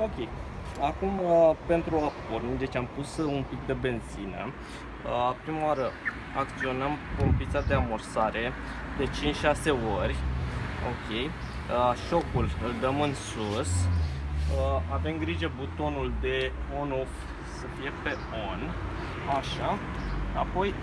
Ok. Acum, uh, pentru a porni, deci am pus uh, un pic de benzină. Uh, prima oară acționăm pompița de amorsare de 5-6 ori. Ok. Șocul îl dăm în sus. Avem grijă butonul de on-off să fie pe on. Așa. Apoi